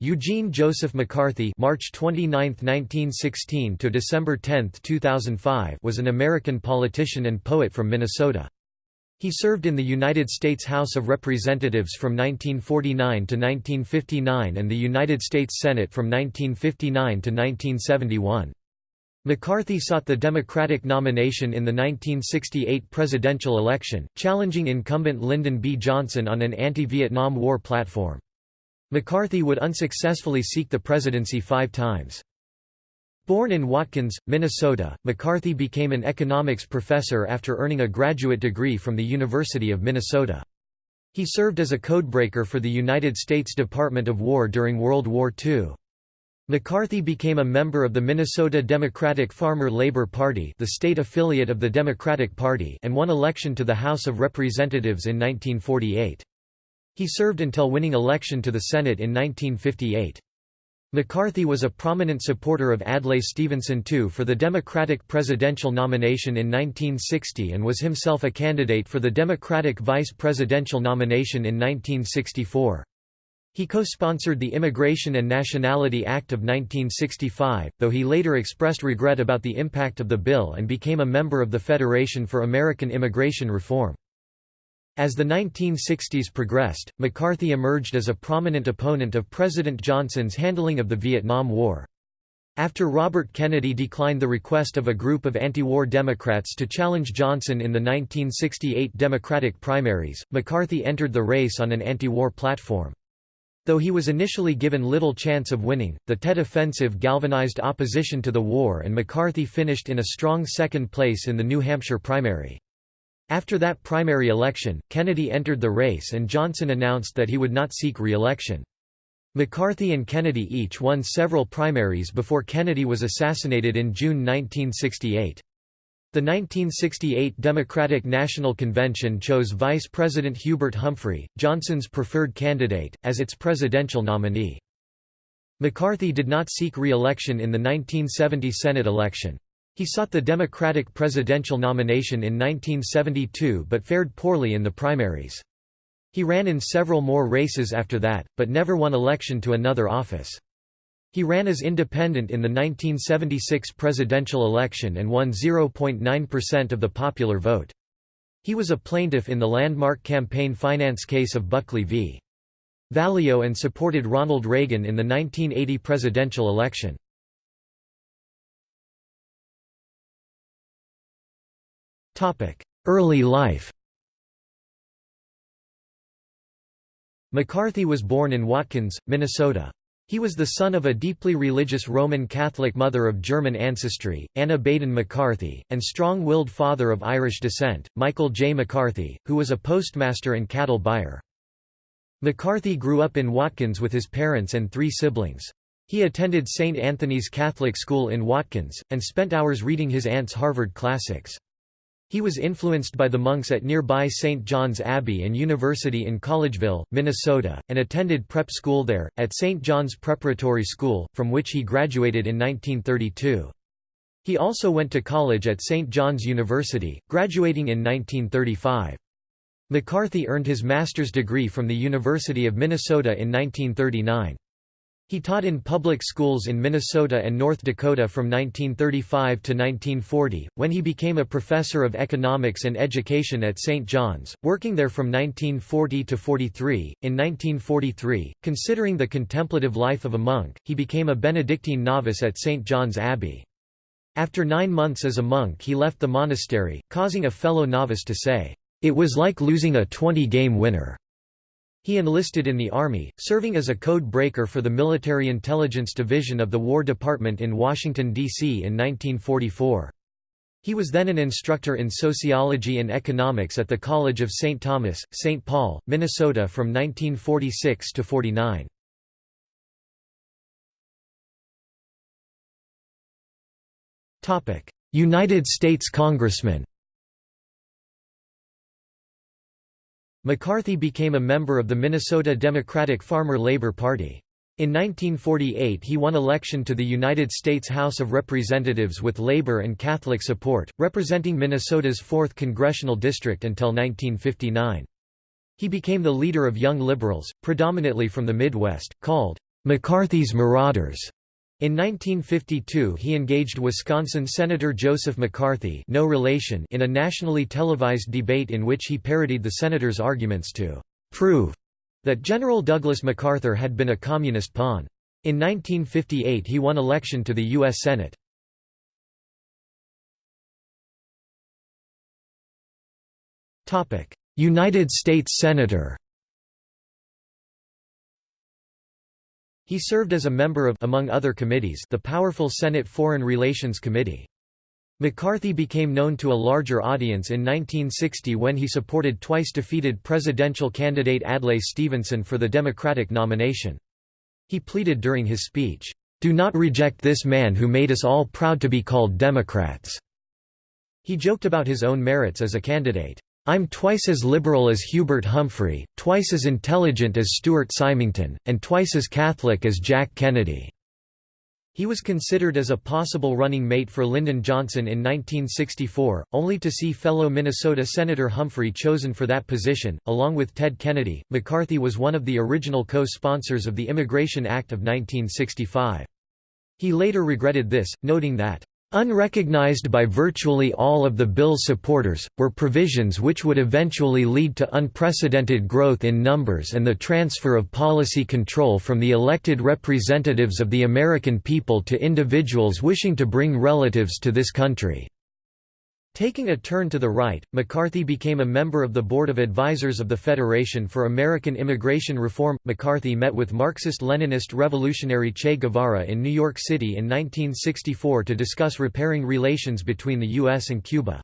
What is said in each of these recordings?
Eugene Joseph McCarthy March 29, 1916 to December 10, 2005 was an American politician and poet from Minnesota. He served in the United States House of Representatives from 1949 to 1959 and the United States Senate from 1959 to 1971. McCarthy sought the Democratic nomination in the 1968 presidential election, challenging incumbent Lyndon B. Johnson on an anti-Vietnam War platform. McCarthy would unsuccessfully seek the presidency five times. Born in Watkins, Minnesota, McCarthy became an economics professor after earning a graduate degree from the University of Minnesota. He served as a codebreaker for the United States Department of War during World War II. McCarthy became a member of the Minnesota Democratic Farmer Labor Party the state affiliate of the Democratic Party and won election to the House of Representatives in 1948. He served until winning election to the Senate in 1958. McCarthy was a prominent supporter of Adlai Stevenson II for the Democratic presidential nomination in 1960 and was himself a candidate for the Democratic vice presidential nomination in 1964. He co-sponsored the Immigration and Nationality Act of 1965, though he later expressed regret about the impact of the bill and became a member of the Federation for American Immigration Reform. As the 1960s progressed, McCarthy emerged as a prominent opponent of President Johnson's handling of the Vietnam War. After Robert Kennedy declined the request of a group of anti-war Democrats to challenge Johnson in the 1968 Democratic primaries, McCarthy entered the race on an anti-war platform. Though he was initially given little chance of winning, the Tet Offensive galvanized opposition to the war and McCarthy finished in a strong second place in the New Hampshire primary. After that primary election, Kennedy entered the race and Johnson announced that he would not seek re-election. McCarthy and Kennedy each won several primaries before Kennedy was assassinated in June 1968. The 1968 Democratic National Convention chose Vice President Hubert Humphrey, Johnson's preferred candidate, as its presidential nominee. McCarthy did not seek re-election in the 1970 Senate election. He sought the Democratic presidential nomination in 1972 but fared poorly in the primaries. He ran in several more races after that, but never won election to another office. He ran as independent in the 1976 presidential election and won 0.9% of the popular vote. He was a plaintiff in the landmark campaign finance case of Buckley v. Valeo and supported Ronald Reagan in the 1980 presidential election. Early life McCarthy was born in Watkins, Minnesota. He was the son of a deeply religious Roman Catholic mother of German ancestry, Anna Baden McCarthy, and strong-willed father of Irish descent, Michael J. McCarthy, who was a postmaster and cattle buyer. McCarthy grew up in Watkins with his parents and three siblings. He attended St. Anthony's Catholic School in Watkins, and spent hours reading his aunt's Harvard classics. He was influenced by the monks at nearby St. John's Abbey and University in Collegeville, Minnesota, and attended prep school there, at St. John's Preparatory School, from which he graduated in 1932. He also went to college at St. John's University, graduating in 1935. McCarthy earned his master's degree from the University of Minnesota in 1939. He taught in public schools in Minnesota and North Dakota from 1935 to 1940, when he became a professor of economics and education at St. John's, working there from 1940 to 43. In 1943, considering the contemplative life of a monk, he became a Benedictine novice at St. John's Abbey. After nine months as a monk he left the monastery, causing a fellow novice to say, "'It was like losing a 20-game winner.' He enlisted in the Army, serving as a code breaker for the Military Intelligence Division of the War Department in Washington, D.C. in 1944. He was then an instructor in sociology and economics at the College of St. Thomas, St. Paul, Minnesota from 1946 to 49. United States Congressman McCarthy became a member of the Minnesota Democratic Farmer Labor Party. In 1948 he won election to the United States House of Representatives with Labor and Catholic support, representing Minnesota's 4th congressional district until 1959. He became the leader of Young Liberals, predominantly from the Midwest, called McCarthy's Marauders. In 1952 he engaged Wisconsin Senator Joseph McCarthy no relation in a nationally televised debate in which he parodied the senator's arguments to «prove» that General Douglas MacArthur had been a communist pawn. In 1958 he won election to the U.S. Senate. United States Senator He served as a member of among other committees the powerful Senate Foreign Relations Committee. McCarthy became known to a larger audience in 1960 when he supported twice-defeated presidential candidate Adlai Stevenson for the Democratic nomination. He pleaded during his speech, "'Do not reject this man who made us all proud to be called Democrats." He joked about his own merits as a candidate. I'm twice as liberal as Hubert Humphrey, twice as intelligent as Stuart Symington, and twice as Catholic as Jack Kennedy." He was considered as a possible running mate for Lyndon Johnson in 1964, only to see fellow Minnesota Senator Humphrey chosen for that position. Along with Ted Kennedy, McCarthy was one of the original co sponsors of the Immigration Act of 1965. He later regretted this, noting that, Unrecognized by virtually all of the bill's supporters, were provisions which would eventually lead to unprecedented growth in numbers and the transfer of policy control from the elected representatives of the American people to individuals wishing to bring relatives to this country. Taking a turn to the right, McCarthy became a member of the Board of Advisors of the Federation for American Immigration Reform. McCarthy met with Marxist-Leninist revolutionary Che Guevara in New York City in 1964 to discuss repairing relations between the U.S. and Cuba.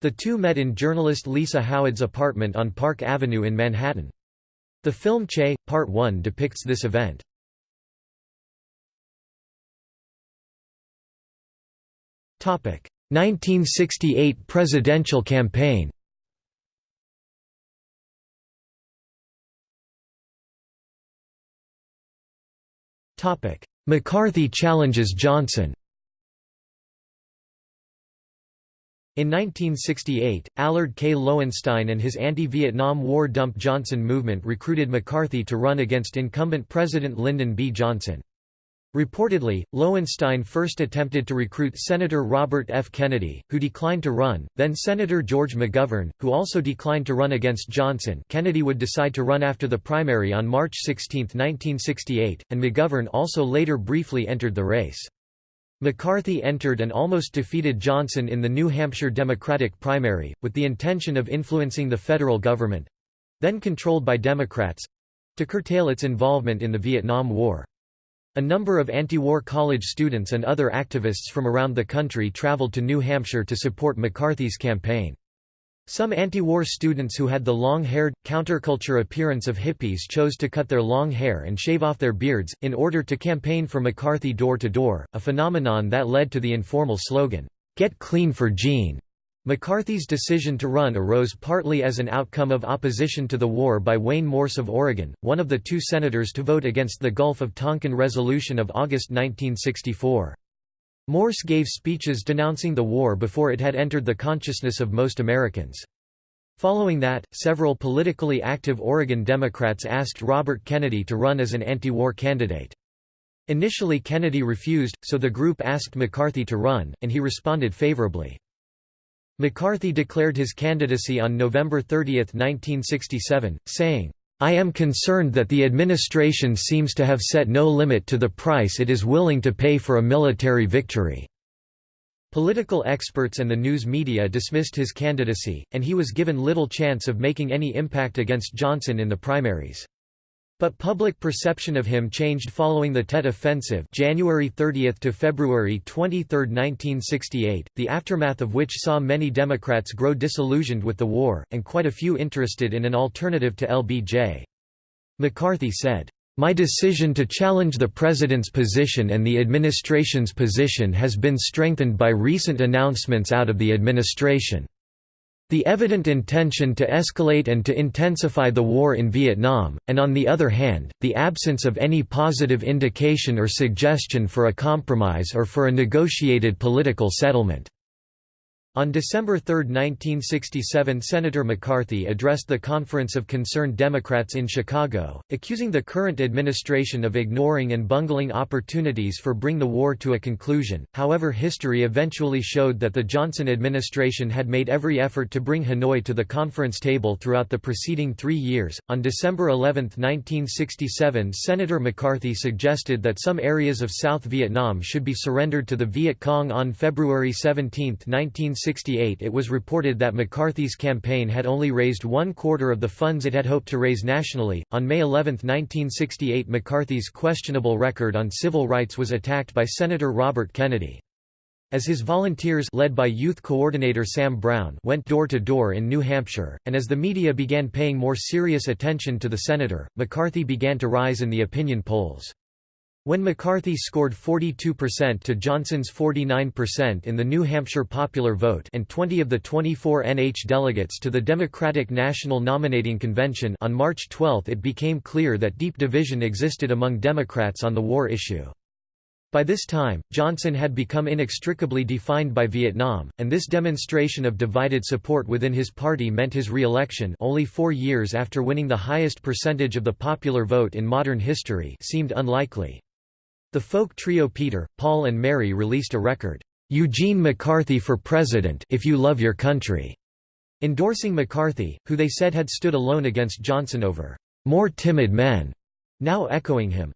The two met in journalist Lisa Howard's apartment on Park Avenue in Manhattan. The film Che, Part 1 depicts this event. Topic 1968 presidential campaign McCarthy challenges Johnson In 1968, Allard K. Lowenstein and his anti-Vietnam War Dump Johnson movement recruited McCarthy to run against incumbent President Lyndon B. Johnson. Reportedly, Lowenstein first attempted to recruit Senator Robert F. Kennedy, who declined to run, then Senator George McGovern, who also declined to run against Johnson Kennedy would decide to run after the primary on March 16, 1968, and McGovern also later briefly entered the race. McCarthy entered and almost defeated Johnson in the New Hampshire Democratic primary, with the intention of influencing the federal government—then controlled by Democrats—to curtail its involvement in the Vietnam War. A number of anti-war college students and other activists from around the country traveled to New Hampshire to support McCarthy's campaign. Some anti-war students who had the long-haired, counterculture appearance of hippies chose to cut their long hair and shave off their beards, in order to campaign for McCarthy door to door, a phenomenon that led to the informal slogan, "'Get clean for Gene'". McCarthy's decision to run arose partly as an outcome of opposition to the war by Wayne Morse of Oregon, one of the two senators to vote against the Gulf of Tonkin Resolution of August 1964. Morse gave speeches denouncing the war before it had entered the consciousness of most Americans. Following that, several politically active Oregon Democrats asked Robert Kennedy to run as an anti-war candidate. Initially Kennedy refused, so the group asked McCarthy to run, and he responded favorably. McCarthy declared his candidacy on November 30, 1967, saying, I am concerned that the administration seems to have set no limit to the price it is willing to pay for a military victory." Political experts and the news media dismissed his candidacy, and he was given little chance of making any impact against Johnson in the primaries. But public perception of him changed following the Tet Offensive January 30 to February 23, 1968, the aftermath of which saw many Democrats grow disillusioned with the war, and quite a few interested in an alternative to LBJ. McCarthy said, "...my decision to challenge the President's position and the administration's position has been strengthened by recent announcements out of the administration." The evident intention to escalate and to intensify the war in Vietnam, and on the other hand, the absence of any positive indication or suggestion for a compromise or for a negotiated political settlement. On December 3, 1967 Senator McCarthy addressed the Conference of Concerned Democrats in Chicago, accusing the current administration of ignoring and bungling opportunities for bring the war to a conclusion. However history eventually showed that the Johnson administration had made every effort to bring Hanoi to the conference table throughout the preceding three years. On December 11, 1967 Senator McCarthy suggested that some areas of South Vietnam should be surrendered to the Viet Cong on February 17, 1967 1968 it was reported that McCarthy's campaign had only raised one quarter of the funds it had hoped to raise nationally. On May 11, 1968 McCarthy's questionable record on civil rights was attacked by Senator Robert Kennedy. As his volunteers led by youth coordinator Sam Brown went door to door in New Hampshire, and as the media began paying more serious attention to the senator, McCarthy began to rise in the opinion polls. When McCarthy scored 42% to Johnson's 49% in the New Hampshire popular vote and 20 of the 24 NH delegates to the Democratic National Nominating Convention on March 12 it became clear that deep division existed among Democrats on the war issue. By this time, Johnson had become inextricably defined by Vietnam, and this demonstration of divided support within his party meant his re-election only four years after winning the highest percentage of the popular vote in modern history seemed unlikely. The folk trio Peter, Paul and Mary released a record, "'Eugene McCarthy for President if you love your country' endorsing McCarthy, who they said had stood alone against Johnson over "'more timid men' now echoing him.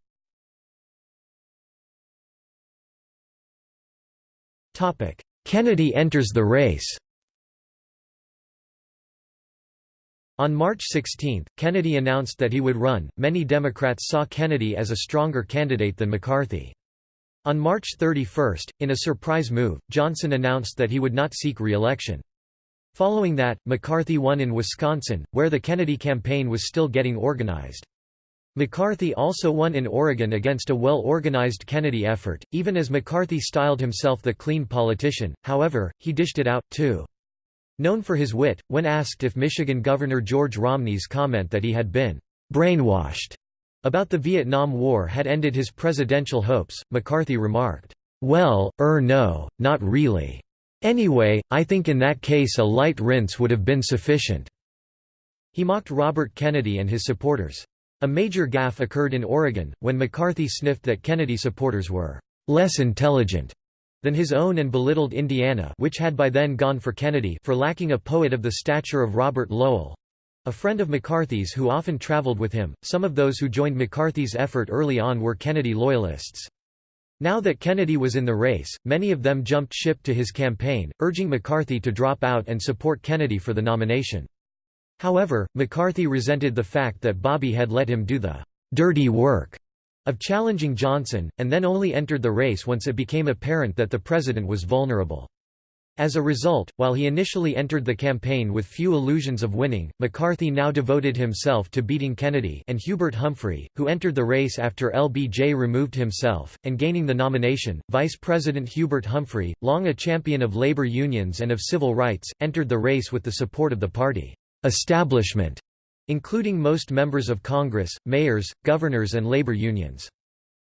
Kennedy enters the race On March 16, Kennedy announced that he would run. Many Democrats saw Kennedy as a stronger candidate than McCarthy. On March 31, in a surprise move, Johnson announced that he would not seek re-election. Following that, McCarthy won in Wisconsin, where the Kennedy campaign was still getting organized. McCarthy also won in Oregon against a well-organized Kennedy effort, even as McCarthy styled himself the clean politician, however, he dished it out, too. Known for his wit, when asked if Michigan Governor George Romney's comment that he had been brainwashed about the Vietnam War had ended his presidential hopes, McCarthy remarked, "'Well, er no, not really. Anyway, I think in that case a light rinse would have been sufficient." He mocked Robert Kennedy and his supporters. A major gaffe occurred in Oregon, when McCarthy sniffed that Kennedy supporters were "'less intelligent' than his own and belittled Indiana which had by then gone for Kennedy for lacking a poet of the stature of Robert Lowell—a friend of McCarthy's who often traveled with him. Some of those who joined McCarthy's effort early on were Kennedy loyalists. Now that Kennedy was in the race, many of them jumped ship to his campaign, urging McCarthy to drop out and support Kennedy for the nomination. However, McCarthy resented the fact that Bobby had let him do the dirty work of challenging Johnson, and then only entered the race once it became apparent that the president was vulnerable. As a result, while he initially entered the campaign with few illusions of winning, McCarthy now devoted himself to beating Kennedy and Hubert Humphrey, who entered the race after LBJ removed himself, and gaining the nomination. Vice President Hubert Humphrey, long a champion of labor unions and of civil rights, entered the race with the support of the party establishment including most members of Congress, mayors, governors and labor unions.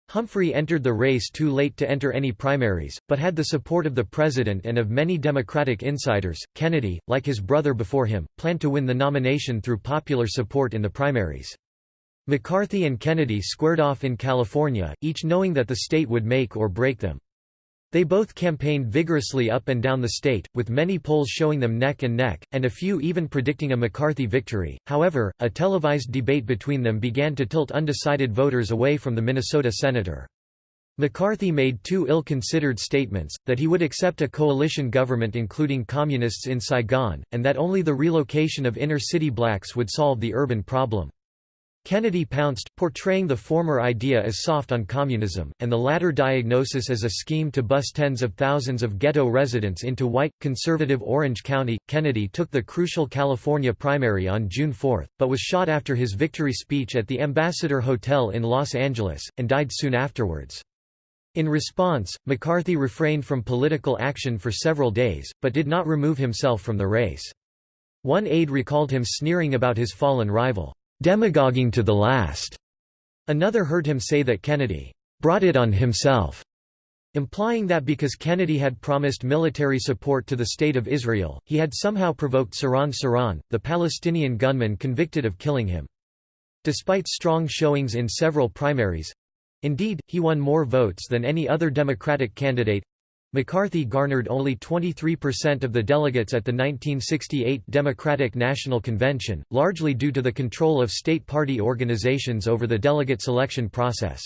Humphrey entered the race too late to enter any primaries, but had the support of the president and of many Democratic insiders. Kennedy, like his brother before him, planned to win the nomination through popular support in the primaries. McCarthy and Kennedy squared off in California, each knowing that the state would make or break them. They both campaigned vigorously up and down the state, with many polls showing them neck and neck, and a few even predicting a McCarthy victory. However, a televised debate between them began to tilt undecided voters away from the Minnesota senator. McCarthy made two ill-considered statements, that he would accept a coalition government including communists in Saigon, and that only the relocation of inner-city blacks would solve the urban problem. Kennedy pounced, portraying the former idea as soft on communism, and the latter diagnosis as a scheme to bus tens of thousands of ghetto residents into white, conservative Orange County. Kennedy took the crucial California primary on June 4, but was shot after his victory speech at the Ambassador Hotel in Los Angeles, and died soon afterwards. In response, McCarthy refrained from political action for several days, but did not remove himself from the race. One aide recalled him sneering about his fallen rival demagoguing to the last. Another heard him say that Kennedy brought it on himself. implying that because Kennedy had promised military support to the State of Israel, he had somehow provoked Sirhan Sirhan, the Palestinian gunman convicted of killing him. Despite strong showings in several primaries—indeed, he won more votes than any other Democratic candidate, McCarthy garnered only 23% of the delegates at the 1968 Democratic National Convention, largely due to the control of state party organizations over the delegate selection process.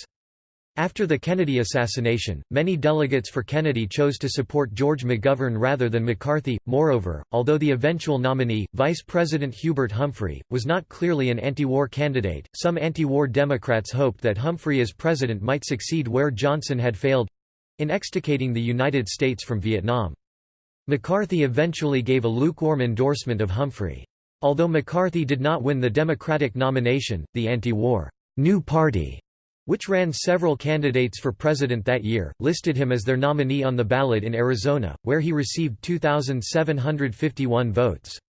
After the Kennedy assassination, many delegates for Kennedy chose to support George McGovern rather than McCarthy. Moreover, although the eventual nominee, Vice President Hubert Humphrey, was not clearly an anti-war candidate, some anti-war Democrats hoped that Humphrey as president might succeed where Johnson had failed in extricating the United States from Vietnam. McCarthy eventually gave a lukewarm endorsement of Humphrey. Although McCarthy did not win the Democratic nomination, the anti-war New Party, which ran several candidates for president that year, listed him as their nominee on the ballot in Arizona, where he received 2,751 votes.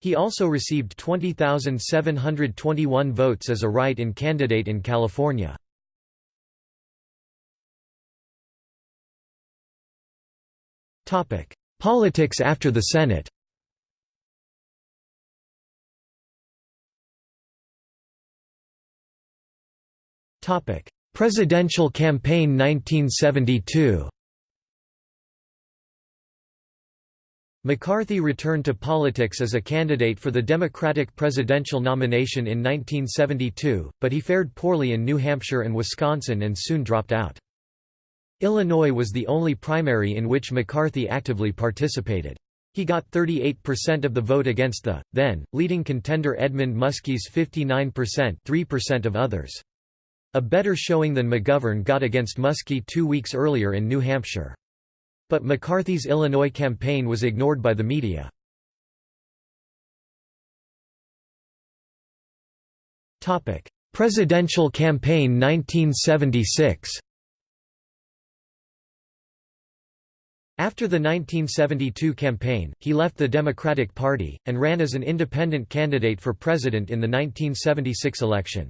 He also received 20,721 votes as a write-in candidate in California. Politics after the Senate Presidential campaign 1972 McCarthy returned to politics as a candidate for the Democratic presidential nomination in 1972, but he fared poorly in New Hampshire and Wisconsin and soon dropped out. Illinois was the only primary in which McCarthy actively participated. He got 38% of the vote against the, then, leading contender Edmund Muskie's 59% 3% of others. A better showing than McGovern got against Muskie two weeks earlier in New Hampshire. But McCarthy's Illinois campaign was ignored by the media. Presidential campaign 1976 After the 1972 campaign, he left the Democratic Party, and ran as an independent candidate for president in the 1976 election.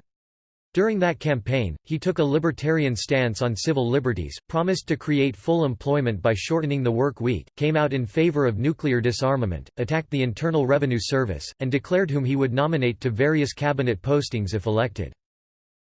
During that campaign, he took a libertarian stance on civil liberties, promised to create full employment by shortening the work week, came out in favor of nuclear disarmament, attacked the Internal Revenue Service, and declared whom he would nominate to various cabinet postings if elected.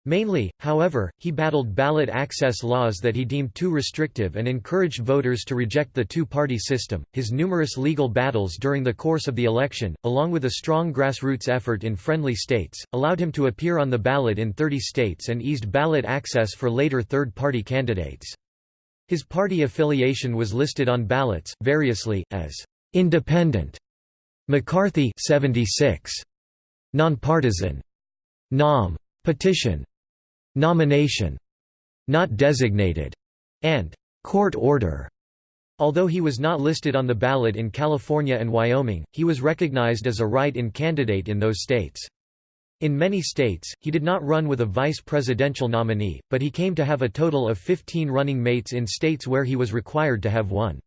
Mainly, however, he battled ballot access laws that he deemed too restrictive and encouraged voters to reject the two-party system. His numerous legal battles during the course of the election, along with a strong grassroots effort in friendly states, allowed him to appear on the ballot in 30 states and eased ballot access for later third-party candidates. His party affiliation was listed on ballots variously as independent, McCarthy 76, nonpartisan, NOM, petition, nomination, not designated, and court order. Although he was not listed on the ballot in California and Wyoming, he was recognized as a write-in candidate in those states. In many states, he did not run with a vice presidential nominee, but he came to have a total of 15 running mates in states where he was required to have one.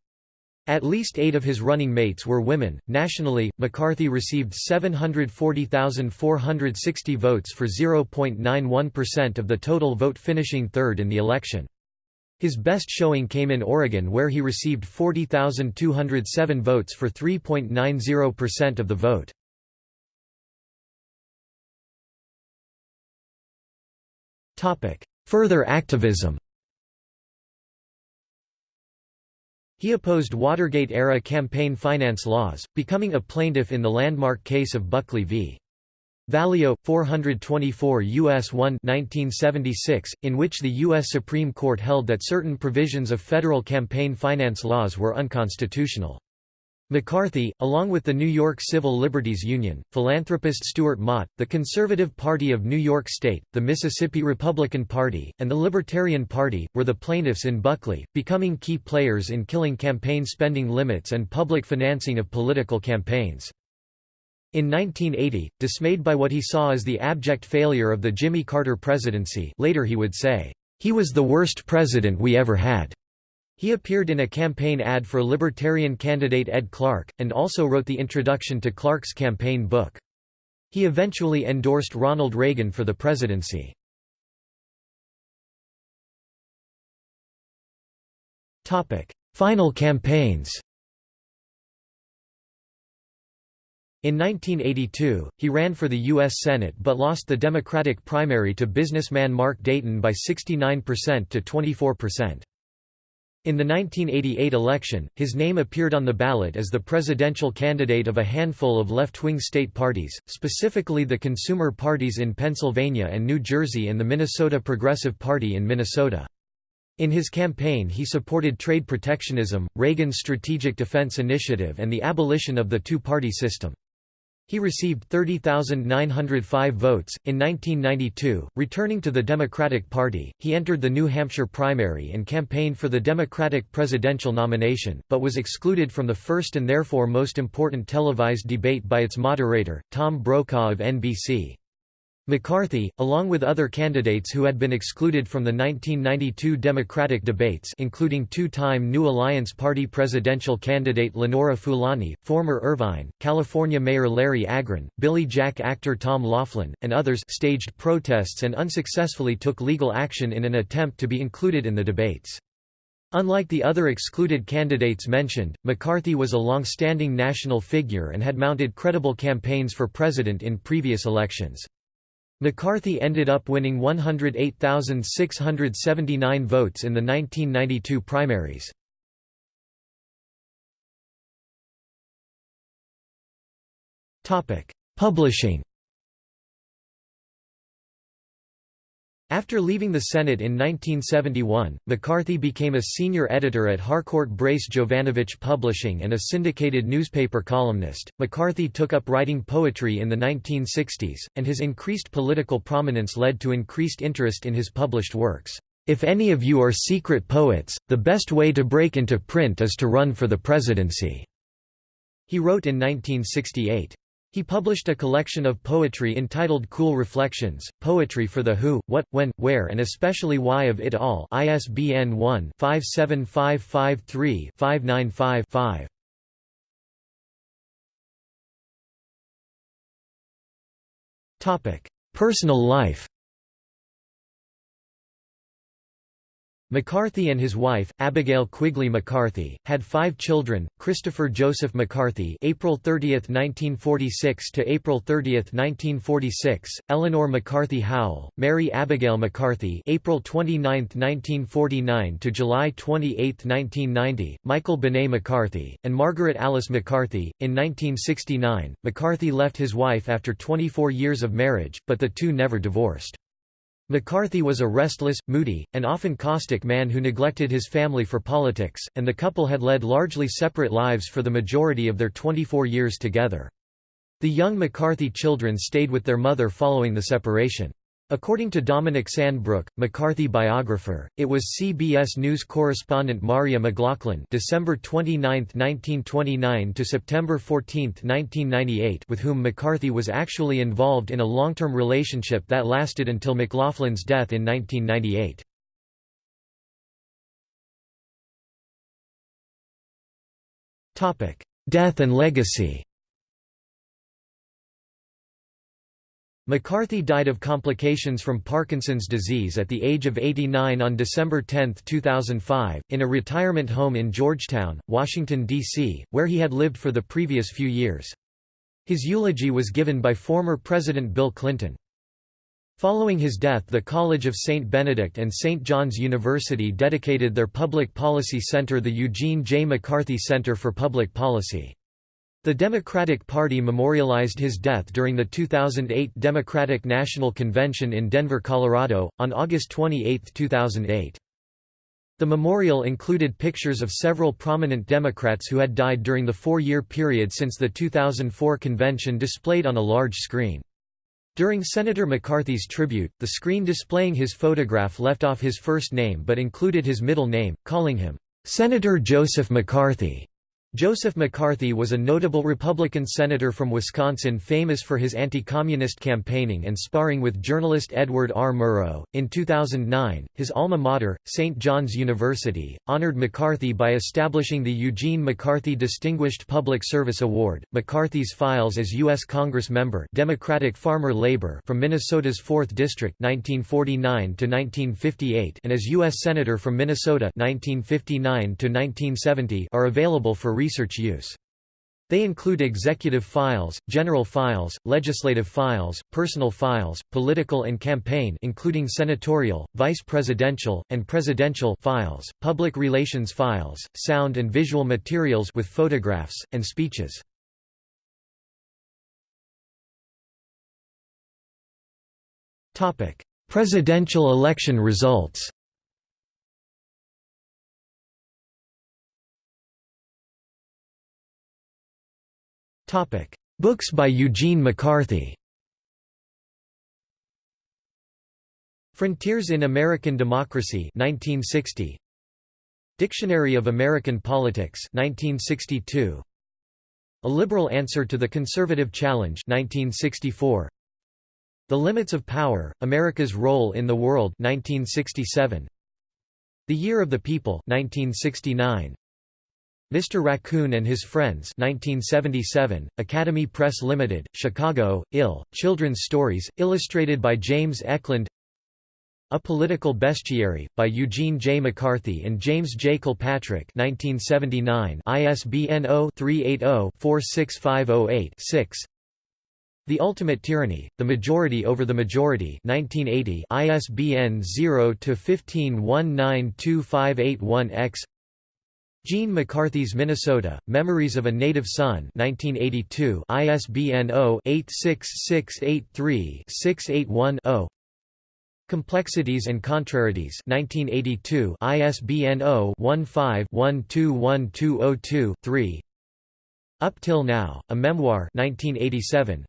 At least eight of his running mates were women. Nationally, McCarthy received 740,460 votes for 0.91% of the total vote, finishing third in the election. His best showing came in Oregon, where he received 40,207 votes for 3.90% of the vote. Further activism He opposed Watergate-era campaign finance laws, becoming a plaintiff in the landmark case of Buckley v. Valeo, 424 U.S. 1 1976, in which the U.S. Supreme Court held that certain provisions of federal campaign finance laws were unconstitutional. McCarthy, along with the New York Civil Liberties Union, philanthropist Stewart Mott, the Conservative Party of New York State, the Mississippi Republican Party, and the Libertarian Party, were the plaintiffs in Buckley, becoming key players in killing campaign spending limits and public financing of political campaigns. In 1980, dismayed by what he saw as the abject failure of the Jimmy Carter presidency later he would say, "...he was the worst president we ever had." He appeared in a campaign ad for Libertarian candidate Ed Clark, and also wrote the introduction to Clark's campaign book. He eventually endorsed Ronald Reagan for the presidency. Final campaigns In 1982, he ran for the U.S. Senate but lost the Democratic primary to businessman Mark Dayton by 69% to 24%. In the 1988 election, his name appeared on the ballot as the presidential candidate of a handful of left-wing state parties, specifically the consumer parties in Pennsylvania and New Jersey and the Minnesota Progressive Party in Minnesota. In his campaign he supported trade protectionism, Reagan's Strategic Defense Initiative and the abolition of the two-party system. He received 30,905 votes. In 1992, returning to the Democratic Party, he entered the New Hampshire primary and campaigned for the Democratic presidential nomination, but was excluded from the first and therefore most important televised debate by its moderator, Tom Brokaw of NBC. McCarthy, along with other candidates who had been excluded from the 1992 Democratic debates including two-time New Alliance Party presidential candidate Lenora Fulani, former Irvine, California Mayor Larry Agran, Billy Jack actor Tom Laughlin, and others staged protests and unsuccessfully took legal action in an attempt to be included in the debates. Unlike the other excluded candidates mentioned, McCarthy was a long-standing national figure and had mounted credible campaigns for president in previous elections. McCarthy ended up winning 108,679 votes in the 1992 primaries. Publishing After leaving the Senate in 1971, McCarthy became a senior editor at Harcourt Brace Jovanovich Publishing and a syndicated newspaper columnist. McCarthy took up writing poetry in the 1960s, and his increased political prominence led to increased interest in his published works. If any of you are secret poets, the best way to break into print is to run for the presidency. He wrote in 1968. He published a collection of poetry entitled Cool Reflections, Poetry for the Who, What, When, Where and Especially Why of It All ISBN 1-57553-595-5. Personal life McCarthy and his wife, Abigail Quigley McCarthy, had five children: Christopher Joseph McCarthy (April 30, 1946 to April 30, 1946), Eleanor McCarthy Howell, Mary Abigail McCarthy (April 29, 1949 to July 28, 1990), Michael Benet McCarthy, and Margaret Alice McCarthy. In 1969, McCarthy left his wife after 24 years of marriage, but the two never divorced. McCarthy was a restless, moody, and often caustic man who neglected his family for politics, and the couple had led largely separate lives for the majority of their 24 years together. The young McCarthy children stayed with their mother following the separation. According to Dominic Sandbrook, McCarthy biographer, it was CBS News correspondent Marya McLaughlin December 29, 1929 to September 14, 1998 with whom McCarthy was actually involved in a long-term relationship that lasted until McLaughlin's death in 1998. Death and legacy McCarthy died of complications from Parkinson's disease at the age of 89 on December 10, 2005, in a retirement home in Georgetown, Washington, D.C., where he had lived for the previous few years. His eulogy was given by former President Bill Clinton. Following his death the College of St. Benedict and St. John's University dedicated their public policy center the Eugene J. McCarthy Center for Public Policy. The Democratic Party memorialized his death during the 2008 Democratic National Convention in Denver, Colorado, on August 28, 2008. The memorial included pictures of several prominent Democrats who had died during the four-year period since the 2004 convention displayed on a large screen. During Senator McCarthy's tribute, the screen displaying his photograph left off his first name but included his middle name, calling him, "'Senator Joseph McCarthy'". Joseph McCarthy was a notable Republican senator from Wisconsin famous for his anti-communist campaigning and sparring with journalist Edward R. Murrow. In 2009, his alma mater, St. John's University, honored McCarthy by establishing the Eugene McCarthy Distinguished Public Service Award. McCarthy's files as U.S. Congress member Democratic Farmer Labor from Minnesota's 4th District 1949 to 1958 and as U.S. Senator from Minnesota 1959 to 1970 are available for research use. They include executive files, general files, legislative files, personal files, political and campaign including senatorial, vice presidential, and presidential files, public relations files, sound and visual materials with photographs, and speeches. Presidential election results Books by Eugene McCarthy. Frontiers in American Democracy 1960 Dictionary of American Politics 1962 A Liberal Answer to the Conservative Challenge 1964 The Limits of Power America's Role in the World 1967 The Year of the People 1969 Mr. Raccoon and His Friends 1977, Academy Press Limited, Chicago, Ill, Children's Stories, illustrated by James Eklund A Political Bestiary, by Eugene J. McCarthy and James J. Kilpatrick 1979, ISBN 0-380-46508-6 The Ultimate Tyranny, The Majority Over the Majority 1980, ISBN 0-15192581-X Gene McCarthy's Minnesota, Memories of a Native Son 1982, ISBN 0-86683-681-0 Complexities and Contrarieties 1982, ISBN 0-15-121202-3 Up Till Now, A Memoir 1987,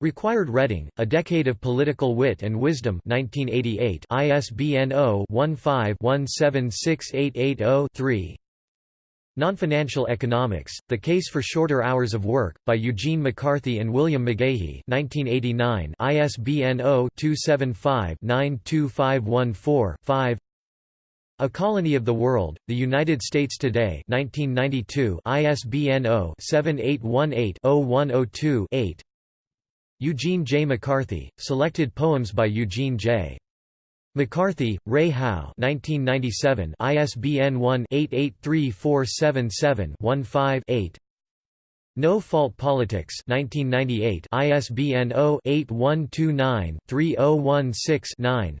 Required Reading, A Decade of Political Wit and Wisdom 1988, ISBN 0-15-176880-3 Non-Financial Economics, The Case for Shorter Hours of Work, by Eugene McCarthy and William McGaughey 1989, ISBN 0-275-92514-5 A Colony of the World, The United States Today 1992, ISBN 0-7818-0102-8 Eugene J. McCarthy, Selected Poems by Eugene J. McCarthy, Ray Howe 1997 ISBN 1-883477-15-8 No Fault Politics 1998 ISBN 0-8129-3016-9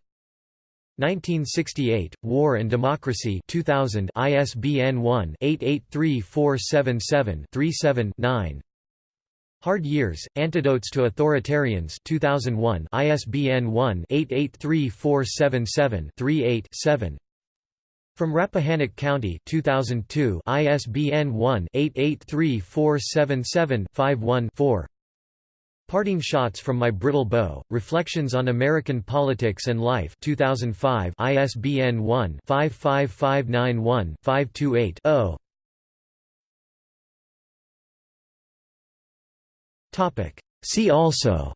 1968, War and Democracy 2000 ISBN 1-883477-37-9 Hard Years, Antidotes to Authoritarians 2001 ISBN 1-883477-38-7 From Rappahannock County 2002 ISBN 1-883477-51-4 Parting Shots from My Brittle Bow, Reflections on American Politics and Life 2005 ISBN 1-55591-528-0 See also.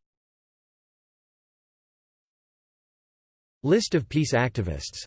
List of peace activists